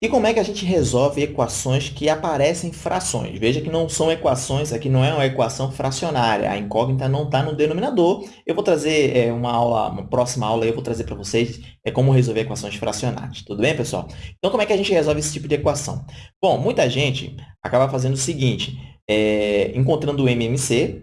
E como é que a gente resolve equações que aparecem frações? Veja que não são equações, aqui não é uma equação fracionária, a incógnita não está no denominador. Eu vou trazer é, uma aula, uma próxima aula, eu vou trazer para vocês é, como resolver equações fracionárias. Tudo bem, pessoal? Então, como é que a gente resolve esse tipo de equação? Bom, muita gente acaba fazendo o seguinte, é, encontrando o MMC,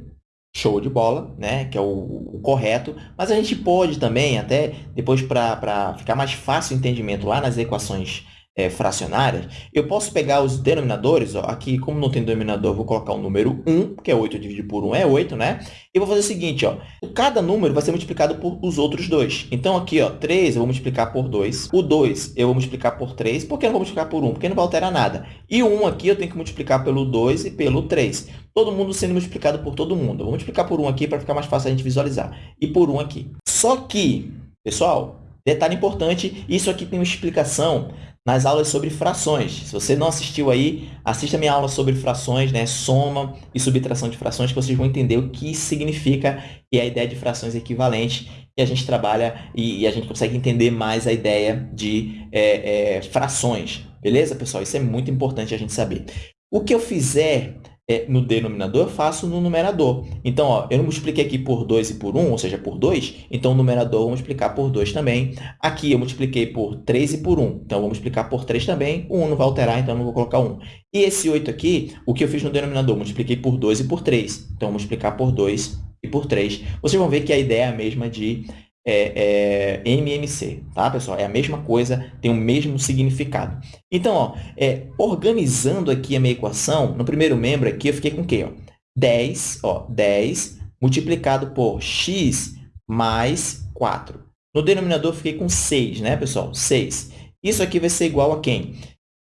show de bola, né? que é o, o, correto, mas a gente pode também, até depois para ficar mais fácil o entendimento lá nas equações é, fracionárias, eu posso pegar os denominadores, ó, aqui como não tem denominador, vou colocar o número 1, que é 8 dividido por 1 é 8, né? E vou fazer o seguinte, ó, cada número vai ser multiplicado por os outros dois. Então, aqui, ó, 3 eu vou multiplicar por 2, o 2 eu vou multiplicar por 3, por que não vou multiplicar por 1? Porque não vai alterar nada. E o 1 aqui eu tenho que multiplicar pelo 2 e pelo 3. Todo mundo sendo multiplicado por todo mundo. Eu vou multiplicar por 1 aqui para ficar mais fácil a gente visualizar. E por 1 aqui. Só que, pessoal, detalhe importante, isso aqui tem uma explicação nas aulas sobre frações. Se você não assistiu aí, assista minha aula sobre frações, né? soma e subtração de frações, que vocês vão entender o que significa e a ideia de frações equivalentes, e a gente trabalha e, e a gente consegue entender mais a ideia de é, é, frações. Beleza, pessoal? Isso é muito importante a gente saber. O que eu fizer é, no denominador, eu faço no numerador. Então, ó, eu não multipliquei aqui por 2 e por 1, ou seja, por 2, então o numerador eu vou multiplicar por 2 também. Aqui eu multipliquei por 3 e por 1, então eu vou multiplicar por 3 também. O 1 não vai alterar, então eu não vou colocar 1. E esse 8 aqui, o que eu fiz no denominador? multipliquei por 2 e por 3. Então, eu vou multiplicar por 2 e por 3. Vocês vão ver que a ideia é a mesma de é, é, MMC, tá, pessoal? É a mesma coisa, tem o mesmo significado. Então, ó, é, organizando aqui a minha equação, no primeiro membro aqui, eu fiquei com o quê? Ó? 10, ó, 10 multiplicado por x mais 4. No denominador, eu fiquei com 6, né, pessoal? 6. Isso aqui vai ser igual a quem?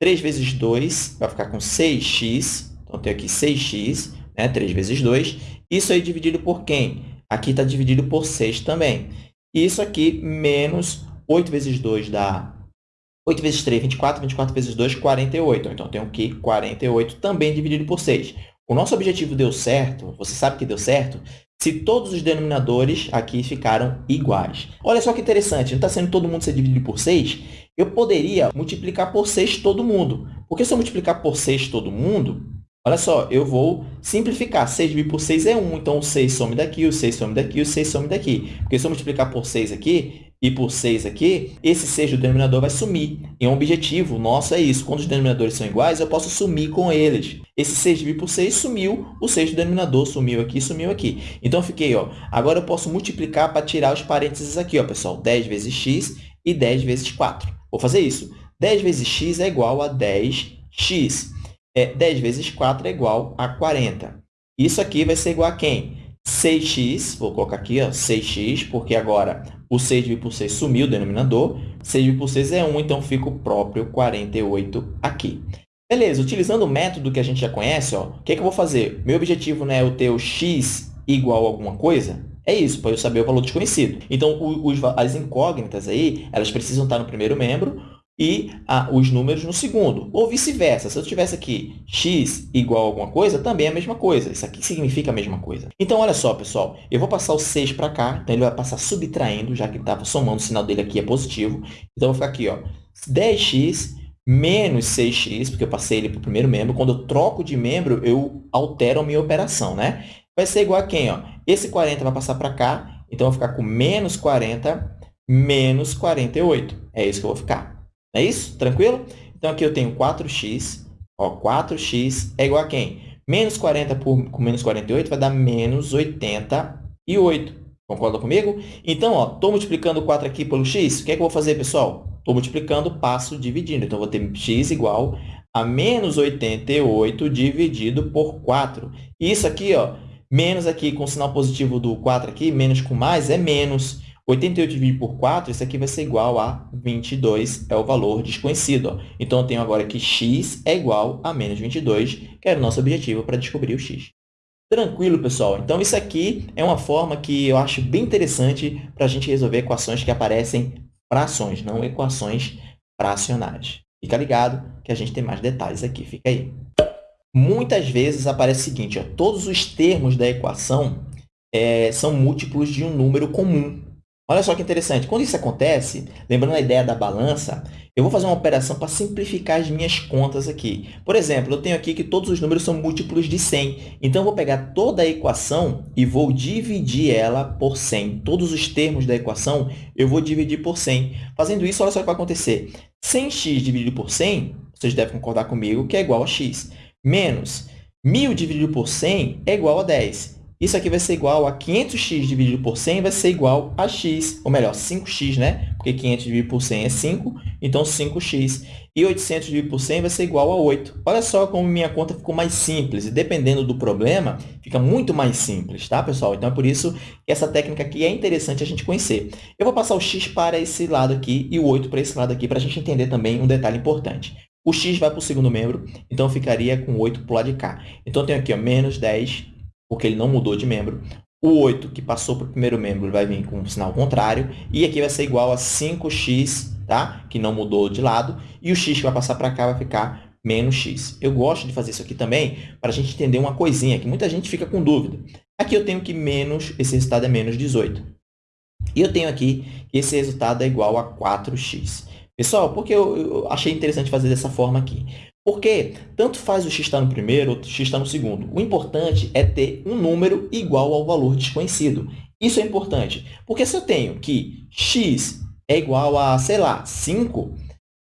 3 vezes 2 vai ficar com 6x. Então, tenho aqui 6x, né? 3 vezes 2. Isso aí dividido por quem? Aqui está dividido por 6 também. Isso aqui menos 8 vezes 2 dá 8 vezes 3, 24. 24 vezes 2, 48. Então, tenho aqui 48 também dividido por 6. O nosso objetivo deu certo, você sabe que deu certo, se todos os denominadores aqui ficaram iguais. Olha só que interessante, não está sendo todo mundo ser dividido por 6? Eu poderia multiplicar por 6 todo mundo. Porque se eu multiplicar por 6 todo mundo, Olha só, eu vou simplificar. 6 dividido por 6 é 1, então o 6 some daqui, o 6 some daqui, o 6 some daqui. Porque se eu multiplicar por 6 aqui e por 6 aqui, esse 6 do denominador vai sumir. E um objetivo nosso é isso. Quando os denominadores são iguais, eu posso sumir com eles. Esse 6 dividido por 6 sumiu, o 6 do denominador sumiu aqui, sumiu aqui. Então, eu fiquei, ó, agora eu posso multiplicar para tirar os parênteses aqui, ó, pessoal. 10 vezes x e 10 vezes 4. Vou fazer isso. 10 vezes x é igual a 10x é, 10 vezes 4 é igual a 40. Isso aqui vai ser igual a quem? 6x, vou colocar aqui, ó, 6x, porque agora o 6 dividido por 6 sumiu o denominador. 6 dividido por 6 é 1, então fica o próprio 48 aqui. Beleza, utilizando o método que a gente já conhece, o que, é que eu vou fazer? Meu objetivo né, é eu ter o x igual a alguma coisa? É isso, para eu saber o valor desconhecido. Então, os, as incógnitas aí, elas precisam estar no primeiro membro, e os números no segundo. Ou vice-versa. Se eu tivesse aqui x igual a alguma coisa, também é a mesma coisa. Isso aqui significa a mesma coisa. Então, olha só, pessoal. Eu vou passar o 6 para cá. Então, ele vai passar subtraindo, já que estava somando. O sinal dele aqui é positivo. Então, eu vou ficar aqui, ó, 10x menos 6x, porque eu passei ele para o primeiro membro. Quando eu troco de membro, eu altero a minha operação, né? Vai ser igual a quem? Ó? Esse 40 vai passar para cá. Então, eu vou ficar com menos 40 menos 48. É isso que eu vou ficar. É isso? Tranquilo? Então, aqui eu tenho 4x. Ó, 4x é igual a quem? Menos 40 por, com menos 48 vai dar menos 88. Concorda comigo? Então, estou multiplicando 4 aqui pelo x. O que é que eu vou fazer, pessoal? Estou multiplicando, passo dividindo. Então, vou ter x igual a menos 88 dividido por 4. E isso aqui, ó, menos aqui com sinal positivo do 4 aqui, menos com mais, é menos. 88 dividido por 4, isso aqui vai ser igual a 22, é o valor desconhecido. Então, eu tenho agora que x é igual a menos 22, que era o nosso objetivo para descobrir o x. Tranquilo, pessoal? Então, isso aqui é uma forma que eu acho bem interessante para a gente resolver equações que aparecem frações, não equações fracionárias. Fica ligado que a gente tem mais detalhes aqui. Fica aí. Muitas vezes aparece o seguinte, ó, todos os termos da equação é, são múltiplos de um número comum. Olha só que interessante. Quando isso acontece, lembrando a ideia da balança, eu vou fazer uma operação para simplificar as minhas contas aqui. Por exemplo, eu tenho aqui que todos os números são múltiplos de 100. Então, eu vou pegar toda a equação e vou dividir ela por 100. Todos os termos da equação eu vou dividir por 100. Fazendo isso, olha só o que vai acontecer. 100x dividido por 100, vocês devem concordar comigo, que é igual a x. Menos 1.000 dividido por 100 é igual a 10. Isso aqui vai ser igual a 500x dividido por 100 vai ser igual a x, ou melhor, 5x, né? Porque 500 dividido por 100 é 5, então 5x. E 800 dividido por 100 vai ser igual a 8. Olha só como minha conta ficou mais simples. E dependendo do problema, fica muito mais simples, tá, pessoal? Então, é por isso que essa técnica aqui é interessante a gente conhecer. Eu vou passar o x para esse lado aqui e o 8 para esse lado aqui, para a gente entender também um detalhe importante. O x vai para o segundo membro, então ficaria com 8 para o lado de cá. Então, eu tenho aqui ó, menos 10 porque ele não mudou de membro. O 8, que passou para o primeiro membro, vai vir com um sinal contrário. E aqui vai ser igual a 5x, tá? que não mudou de lado. E o x que vai passar para cá vai ficar menos x. Eu gosto de fazer isso aqui também para a gente entender uma coisinha, que muita gente fica com dúvida. Aqui eu tenho que menos, esse resultado é menos 18. E eu tenho aqui que esse resultado é igual a 4x. Pessoal, por que eu, eu achei interessante fazer dessa forma aqui? Porque tanto faz o x estar no primeiro ou o x estar no segundo. O importante é ter um número igual ao valor desconhecido. Isso é importante, porque se eu tenho que x é igual a, sei lá, 5,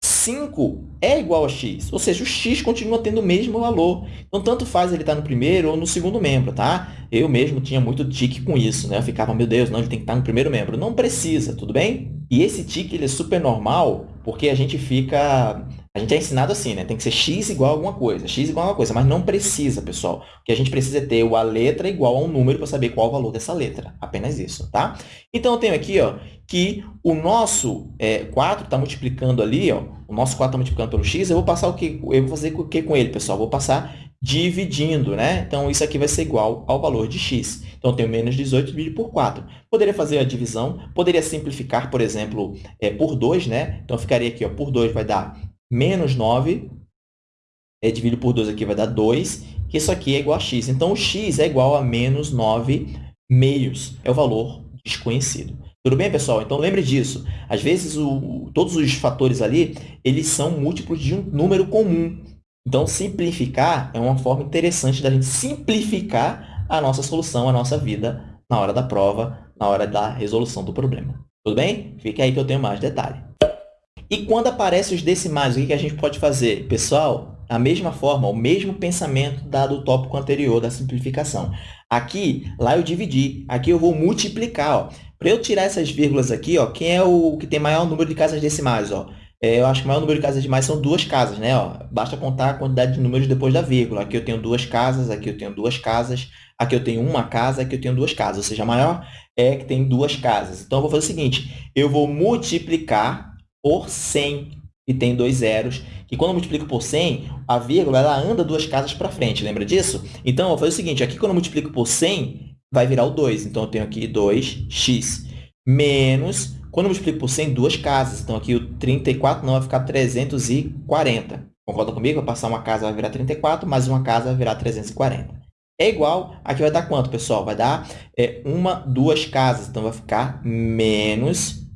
5 é igual a x, ou seja, o x continua tendo o mesmo valor. Então, tanto faz ele estar no primeiro ou no segundo membro, tá? Eu mesmo tinha muito tique com isso, né? Eu ficava, meu Deus, não, ele tem que estar no primeiro membro. Não precisa, tudo bem? E esse tique ele é super normal, porque a gente fica a gente é ensinado assim, né? Tem que ser x igual a alguma coisa, x igual a alguma coisa, mas não precisa, pessoal. O que a gente precisa é ter a letra igual a um número para saber qual o valor dessa letra. Apenas isso, tá? Então, eu tenho aqui ó, que o nosso é, 4 está multiplicando ali, ó, o nosso 4 está multiplicando pelo x, eu vou passar o que? Eu vou fazer o que com ele, pessoal? Vou passar dividindo, né? Então, isso aqui vai ser igual ao valor de x. Então, eu tenho menos 18 dividido por 4. Poderia fazer a divisão, poderia simplificar, por exemplo, é, por 2, né? Então, ficaria aqui, ó, por 2 vai dar menos 9, é, dividido por 2 aqui vai dar 2, que isso aqui é igual a x. Então, o x é igual a menos 9 meios, é o valor desconhecido. Tudo bem, pessoal? Então, lembre disso. Às vezes, o, todos os fatores ali, eles são múltiplos de um número comum. Então, simplificar é uma forma interessante da gente simplificar a nossa solução, a nossa vida na hora da prova, na hora da resolução do problema. Tudo bem? Fica aí que eu tenho mais detalhe. E quando aparecem os decimais, o que a gente pode fazer? Pessoal, a mesma forma, o mesmo pensamento dado o tópico anterior da simplificação. Aqui, lá eu dividi. Aqui eu vou multiplicar. Para eu tirar essas vírgulas aqui, ó, quem é o que tem maior número de casas decimais? Ó? É, eu acho que o maior número de casas decimais são duas casas. Né? Ó, basta contar a quantidade de números depois da vírgula. Aqui eu tenho duas casas, aqui eu tenho duas casas, aqui eu tenho uma casa, aqui eu tenho duas casas. Ou seja, a maior é que tem duas casas. Então, eu vou fazer o seguinte, eu vou multiplicar por 100, e tem dois zeros, e quando eu multiplico por 100, a vírgula ela anda duas casas para frente, lembra disso? Então, eu vou fazer o seguinte, aqui quando eu multiplico por 100, vai virar o 2. Então, eu tenho aqui 2x menos, quando eu multiplico por 100, duas casas. Então, aqui o 34 não vai ficar 340. Concorda comigo? Vai passar uma casa, vai virar 34, mais uma casa vai virar 340. É igual, aqui vai dar quanto, pessoal? Vai dar é, uma, duas casas. Então, vai ficar menos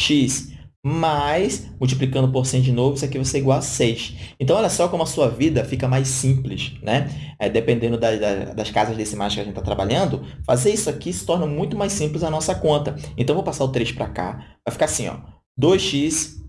3x mais, multiplicando por 100 de novo, isso aqui vai ser igual a 6. Então, olha só como a sua vida fica mais simples, né? É, dependendo da, da, das casas decimais que a gente está trabalhando, fazer isso aqui se torna muito mais simples a nossa conta. Então, vou passar o 3 para cá. Vai ficar assim, ó, 2x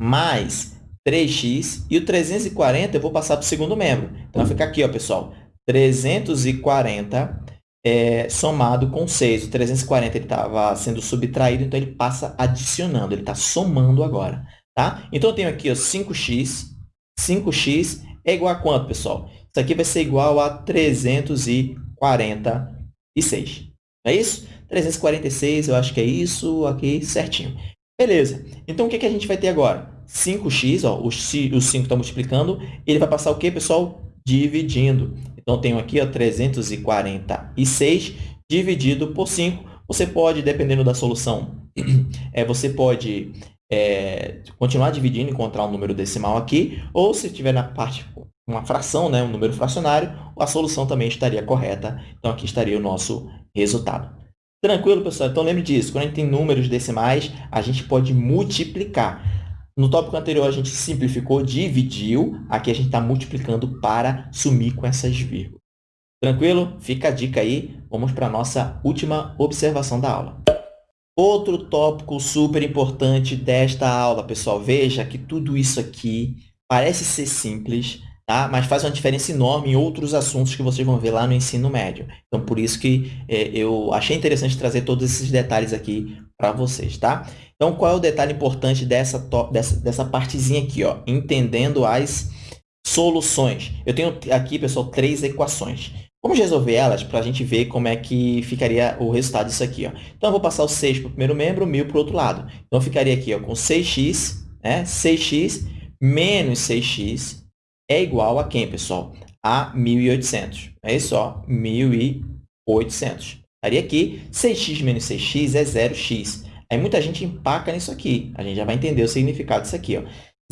mais 3x e o 340 eu vou passar para o segundo membro. Então, vai ficar aqui, ó, pessoal, 340 é, somado com 6. O 340 estava sendo subtraído, então ele passa adicionando, ele está somando agora. Tá? Então, eu tenho aqui ó, 5x. 5x é igual a quanto, pessoal? Isso aqui vai ser igual a 346. Não é isso? 346, eu acho que é isso aqui certinho. Beleza. Então, o que, que a gente vai ter agora? 5x, ó, o 5 está multiplicando, ele vai passar o quê, pessoal? Dividindo. Então, tenho aqui ó, 346 dividido por 5. Você pode, dependendo da solução, é, você pode é, continuar dividindo, encontrar um número decimal aqui, ou se tiver na parte uma fração, né, um número fracionário, a solução também estaria correta. Então, aqui estaria o nosso resultado. Tranquilo, pessoal? Então, lembre disso. Quando a gente tem números decimais, a gente pode multiplicar. No tópico anterior, a gente simplificou, dividiu. Aqui, a gente está multiplicando para sumir com essas vírgulas. Tranquilo? Fica a dica aí. Vamos para a nossa última observação da aula. Outro tópico super importante desta aula, pessoal. Veja que tudo isso aqui parece ser simples, tá? mas faz uma diferença enorme em outros assuntos que vocês vão ver lá no ensino médio. Então, por isso que é, eu achei interessante trazer todos esses detalhes aqui para vocês. Tá? Então, qual é o detalhe importante dessa, dessa, dessa partezinha aqui? Ó? Entendendo as soluções. Eu tenho aqui, pessoal, três equações. Vamos resolver elas para a gente ver como é que ficaria o resultado disso aqui. Ó. Então, eu vou passar o 6 para o primeiro membro, 1.000 para o outro lado. Então, ficaria aqui ó, com 6x, né? 6x menos 6x é igual a quem, pessoal? A 1.800. É isso, ó, 1.800. Estaria aqui, 6x menos 6x é 0x. Aí, muita gente empaca nisso aqui. A gente já vai entender o significado disso aqui. Ó.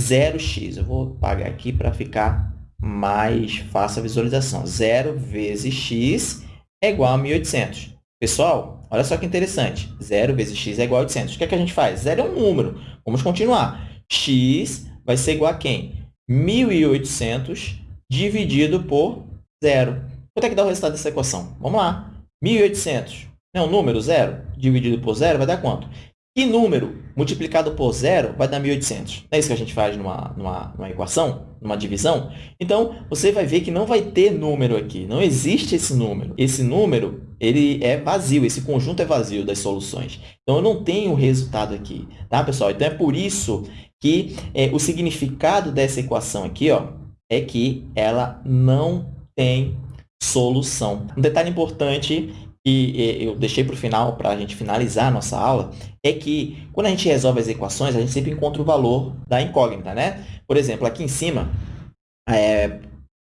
0x. Eu vou pagar aqui para ficar mais fácil a visualização. 0 vezes x é igual a 1.800. Pessoal, olha só que interessante. 0 vezes x é igual a 800. O que, é que a gente faz? 0 é um número. Vamos continuar. x vai ser igual a quem? 1.800 dividido por 0. Quanto é que dá o resultado dessa equação? Vamos lá. 1.800 é um número, 0, dividido por 0, vai dar quanto? Que número multiplicado por zero vai dar 1.800? Não é isso que a gente faz numa, numa, numa equação, numa divisão? Então, você vai ver que não vai ter número aqui. Não existe esse número. Esse número ele é vazio, esse conjunto é vazio das soluções. Então, eu não tenho o resultado aqui, tá, pessoal? Então, é por isso que é, o significado dessa equação aqui ó, é que ela não tem solução. Um detalhe importante que eu deixei para o final, para a gente finalizar a nossa aula, é que quando a gente resolve as equações, a gente sempre encontra o valor da incógnita, né? Por exemplo, aqui em cima, é,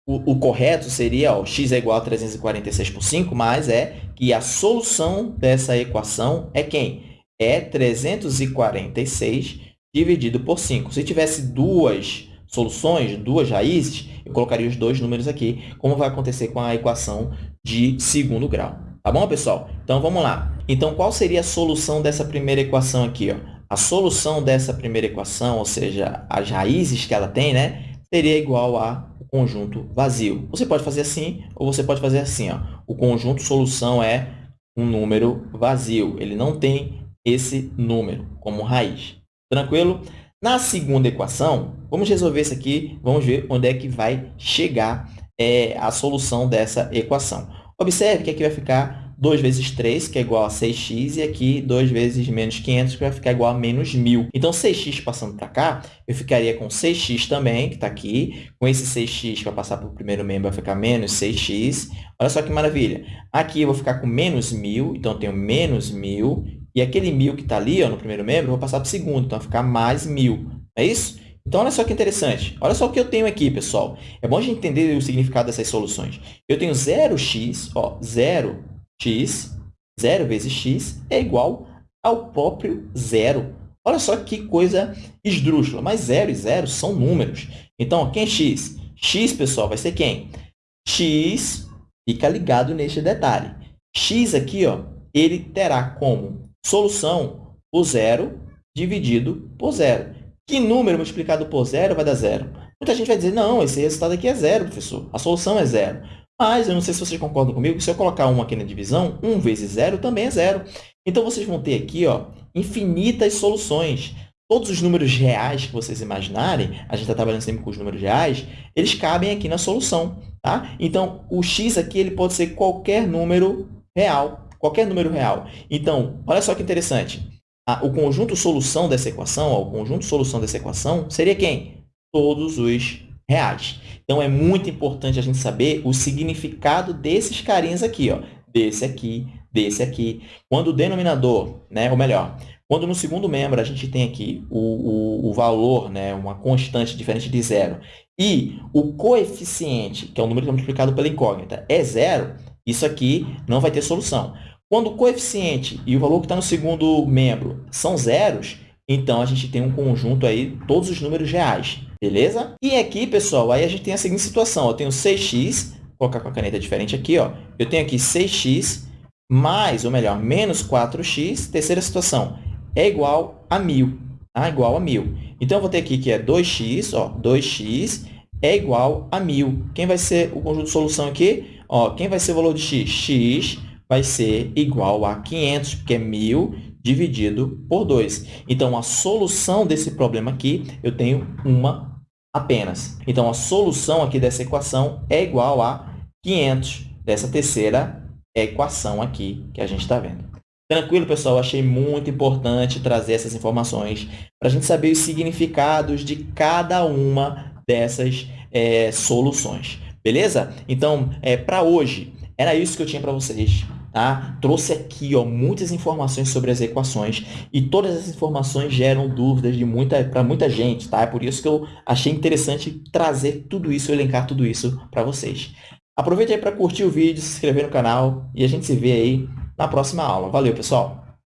o, o, correto seria ó, x é igual a 346 por 5, mas é que a solução dessa equação é quem? É 346 dividido por 5. Se tivesse duas soluções, duas raízes, eu colocaria os dois números aqui, como vai acontecer com a equação de segundo grau. Tá bom, pessoal? Então, vamos lá. Então, qual seria a solução dessa primeira equação aqui? Ó? A solução dessa primeira equação, ou seja, as raízes que ela tem, né, seria igual a conjunto vazio. Você pode fazer assim ou você pode fazer assim. Ó. O conjunto solução é um número vazio. Ele não tem esse número como raiz. Tranquilo? Na segunda equação, vamos resolver isso aqui, vamos ver onde é que vai chegar é, a solução dessa equação. Observe que aqui vai ficar 2 vezes 3, que é igual a 6x, e aqui 2 vezes menos 500, que vai ficar igual a menos 1.000. Então, 6x passando para cá, eu ficaria com 6x também, que está aqui. Com esse 6x que vai passar para o primeiro membro, vai ficar menos 6x. Olha só que maravilha. Aqui eu vou ficar com menos 1.000, então eu tenho menos 1.000. E aquele 1.000 que está ali ó, no primeiro membro, vou passar para o segundo, então vai ficar mais 1.000. É isso? Então, olha só que interessante. Olha só o que eu tenho aqui, pessoal. É bom a gente entender o significado dessas soluções. Eu tenho 0x, ó, 0x, 0 vezes x é igual ao próprio zero. Olha só que coisa esdrúxula. Mas 0 e 0 são números. Então, quem é x? x, pessoal, vai ser quem? x, fica ligado neste detalhe. x aqui, ó, ele terá como solução o zero dividido por zero. Que número multiplicado por zero vai dar zero? Muita gente vai dizer, não, esse resultado aqui é zero, professor. A solução é zero. Mas eu não sei se vocês concordam comigo, se eu colocar 1 aqui na divisão, 1 vezes zero também é zero. Então, vocês vão ter aqui ó, infinitas soluções. Todos os números reais que vocês imaginarem, a gente está trabalhando sempre com os números reais, eles cabem aqui na solução. Tá? Então, o x aqui ele pode ser qualquer número real. Qualquer número real. Então, olha só que interessante o conjunto solução dessa equação, o conjunto solução dessa equação seria quem? Todos os reais. Então, é muito importante a gente saber o significado desses carinhas aqui, ó, desse aqui, desse aqui. Quando o denominador, né, ou melhor, quando no segundo membro a gente tem aqui o, o, o valor, né, uma constante diferente de zero, e o coeficiente, que é o número que é multiplicado pela incógnita, é zero, isso aqui não vai ter solução. Quando o coeficiente e o valor que está no segundo membro são zeros, então a gente tem um conjunto aí, todos os números reais, beleza? E aqui, pessoal, aí a gente tem a seguinte situação, eu tenho 6x, vou colocar com a caneta diferente aqui, ó. eu tenho aqui 6x mais, ou melhor, menos 4x, terceira situação, é igual a 1.000. Tá? Igual a 1.000. Então, eu vou ter aqui que é 2x, ó, 2x é igual a 1.000. Quem vai ser o conjunto de solução aqui? Ó, quem vai ser o valor de x? x vai ser igual a 500, porque é 1.000 dividido por 2. Então, a solução desse problema aqui, eu tenho uma apenas. Então, a solução aqui dessa equação é igual a 500 dessa terceira equação aqui que a gente está vendo. Tranquilo, pessoal? Achei muito importante trazer essas informações para a gente saber os significados de cada uma dessas é, soluções. Beleza? Então, é, para hoje, era isso que eu tinha para vocês. Tá? Trouxe aqui ó, muitas informações sobre as equações e todas essas informações geram dúvidas de muita, para muita gente. Tá? É por isso que eu achei interessante trazer tudo isso, elencar tudo isso para vocês. Aproveite aí para curtir o vídeo, se inscrever no canal e a gente se vê aí na próxima aula. Valeu, pessoal!